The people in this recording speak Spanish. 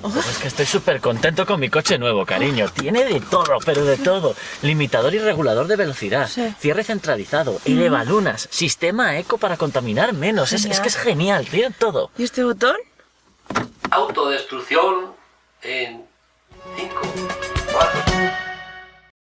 Pues es que estoy súper contento con mi coche nuevo, cariño. Tiene de todo, pero de todo. Limitador y regulador de velocidad, Sí. cierre centralizado, elevalunas, mm. sistema eco para contaminar menos. Es, es que es genial, tiene todo. ¿Y este botón? Autodestrucción en